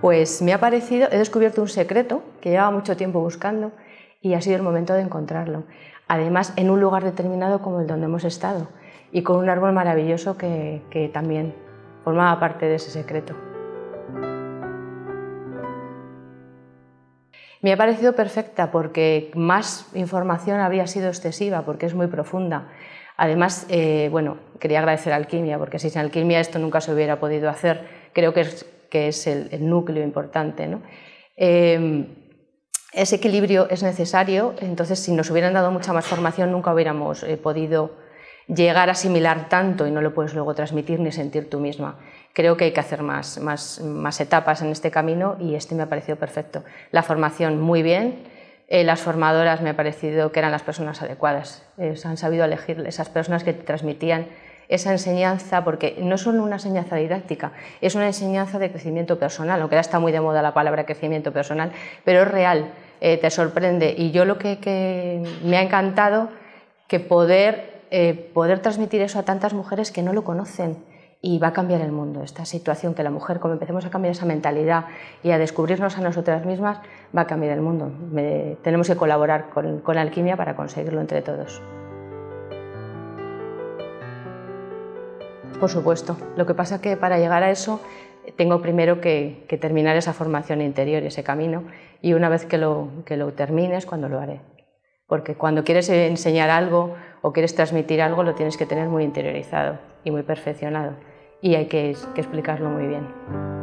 Pues me ha parecido, he descubierto un secreto que llevaba mucho tiempo buscando y ha sido el momento de encontrarlo. Además, en un lugar determinado como el donde hemos estado y con un árbol maravilloso que, que también formaba parte de ese secreto. Me ha parecido perfecta porque más información habría sido excesiva, porque es muy profunda. Además, eh, bueno, quería agradecer a Alquimia, porque sin Alquimia esto nunca se hubiera podido hacer. Creo que es, que es el, núcleo importante. Eh, ese equilibrio es necesario, entonces si nos hubieran dado mucha más formación nunca hubiéramos eh, podido llegar a asimilar tanto y no lo puedes luego transmitir ni sentir tú misma. Creo que hay que hacer más, más, más etapas en este camino y este me ha parecido perfecto. La formación muy bien, eh, las formadoras me ha parecido que eran las personas adecuadas, eh, han sabido elegir esas personas que te transmitían esa enseñanza, porque no es solo una enseñanza didáctica, es una enseñanza de crecimiento personal, aunque ahora está muy de moda la palabra crecimiento personal, pero es real, eh, te sorprende. Y yo lo que, me ha encantado que poder eh, poder transmitir eso a tantas mujeres que no lo conocen y va a cambiar el mundo. Esta situación que la mujer, como empecemos a cambiar esa mentalidad y a descubrirnos a nosotras mismas, va a cambiar el mundo. tenemos que colaborar con, con, Alquimia para conseguirlo entre todos. Por supuesto. Lo que pasa es que para llegar a eso tengo primero que, terminar esa formación interior y ese camino y una vez que lo, que lo termines, cuando lo haré. Porque cuando quieres enseñar algo o quieres transmitir algo, lo tienes que tener muy interiorizado y muy perfeccionado. Y hay que, que explicarlo muy bien.